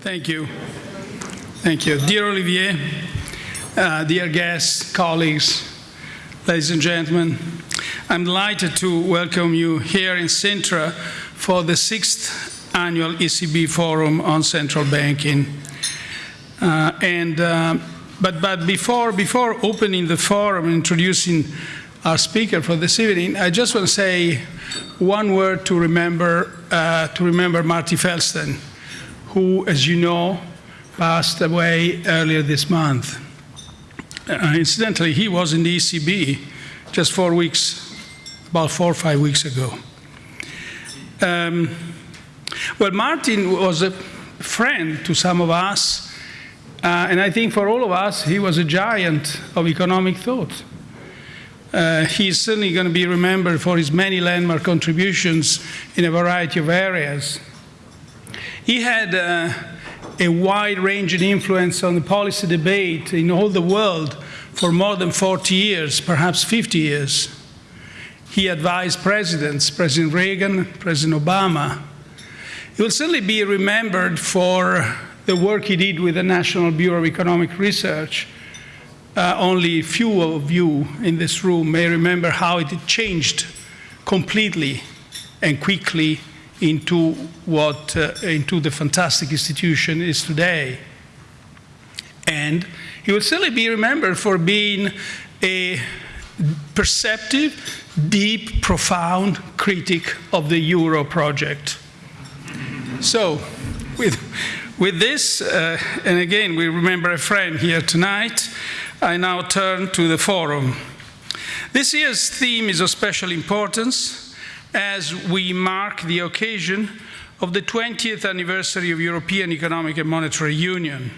Thank you. Thank you. Dear Olivier, uh, dear guests, colleagues, ladies and gentlemen, I'm delighted to welcome you here in Sintra for the sixth annual ECB Forum on Central Banking. Uh, and, uh, but but before, before opening the forum and introducing our speaker for this evening, I just want to say one word to remember, uh, to remember Marty Feldstein, who, as you know, passed away earlier this month. Uh, incidentally, he was in the ECB just four weeks, about four or five weeks ago. Um, well, Martin was a friend to some of us, uh, and I think for all of us, he was a giant of economic thought. Uh, he's certainly going to be remembered for his many landmark contributions in a variety of areas. He had uh, a wide-ranging influence on the policy debate in all the world for more than 40 years, perhaps 50 years. He advised presidents, President Reagan, President Obama. He will certainly be remembered for the work he did with the National Bureau of Economic Research, uh, only few of you in this room may remember how it changed completely and quickly into what uh, into the fantastic institution is today. And he will certainly be remembered for being a perceptive, deep, profound critic of the Euro project. So, with, with this, uh, and again, we remember a friend here tonight, I now turn to the forum. This year's theme is of special importance as we mark the occasion of the 20th anniversary of European Economic and Monetary Union.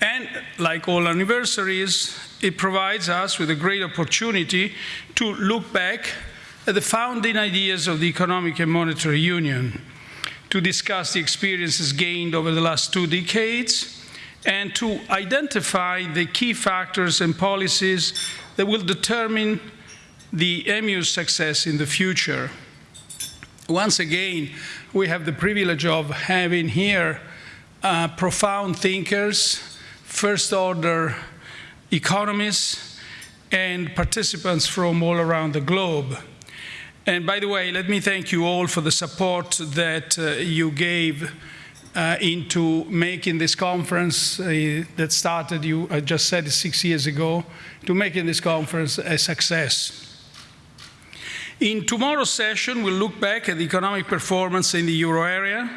And like all anniversaries, it provides us with a great opportunity to look back at the founding ideas of the Economic and Monetary Union, to discuss the experiences gained over the last two decades, and to identify the key factors and policies that will determine the EMU's success in the future. Once again, we have the privilege of having here uh, profound thinkers, first-order economists, and participants from all around the globe. And by the way, let me thank you all for the support that uh, you gave uh, into making this conference uh, that started, you I just said six years ago, to making this conference a success. In tomorrow's session, we'll look back at the economic performance in the euro area.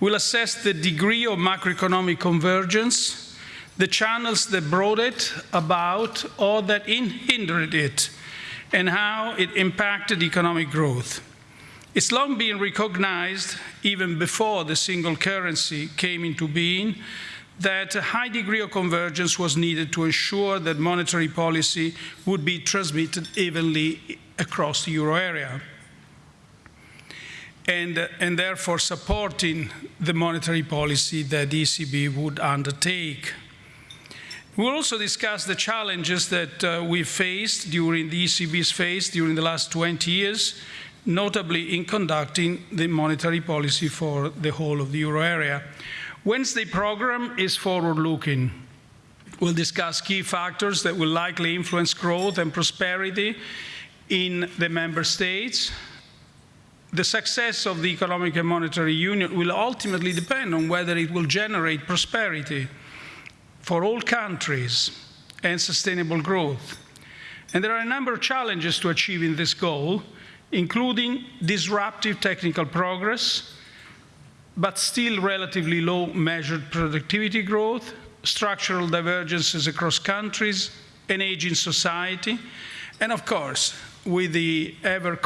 We'll assess the degree of macroeconomic convergence, the channels that brought it about or that hindered it, and how it impacted economic growth. It's long been recognized, even before the single currency came into being, that a high degree of convergence was needed to ensure that monetary policy would be transmitted evenly across the euro area. And, and therefore supporting the monetary policy that the ECB would undertake. We'll also discuss the challenges that uh, we faced during the ECB's phase during the last 20 years, notably in conducting the monetary policy for the whole of the euro area. Wednesday program is forward-looking. We'll discuss key factors that will likely influence growth and prosperity in the member states. The success of the economic and monetary union will ultimately depend on whether it will generate prosperity for all countries and sustainable growth. And there are a number of challenges to achieving this goal, including disruptive technical progress, but still relatively low measured productivity growth, structural divergences across countries, an aging society, and of course, with the ever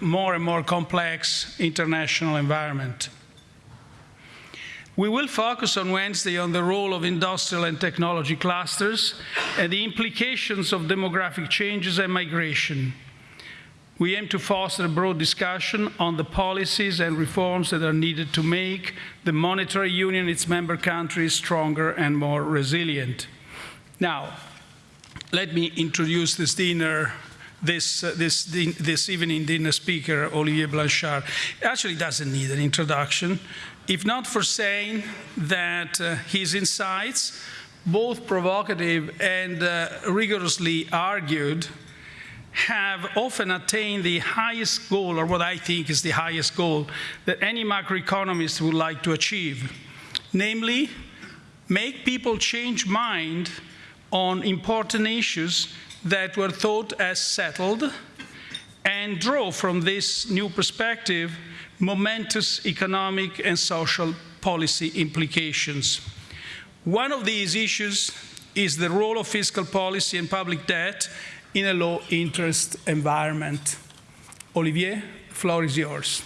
more and more complex international environment. We will focus on Wednesday on the role of industrial and technology clusters and the implications of demographic changes and migration we aim to foster a broad discussion on the policies and reforms that are needed to make the monetary union and its member countries stronger and more resilient. Now, let me introduce this dinner this, uh, this, this evening dinner speaker, Olivier Blanchard, actually doesn't need an introduction. if not for saying that uh, his insights, both provocative and uh, rigorously argued, have often attained the highest goal, or what I think is the highest goal, that any macroeconomist would like to achieve. Namely, make people change mind on important issues that were thought as settled and draw from this new perspective momentous economic and social policy implications. One of these issues is the role of fiscal policy and public debt in a low interest environment. Olivier, the floor is yours.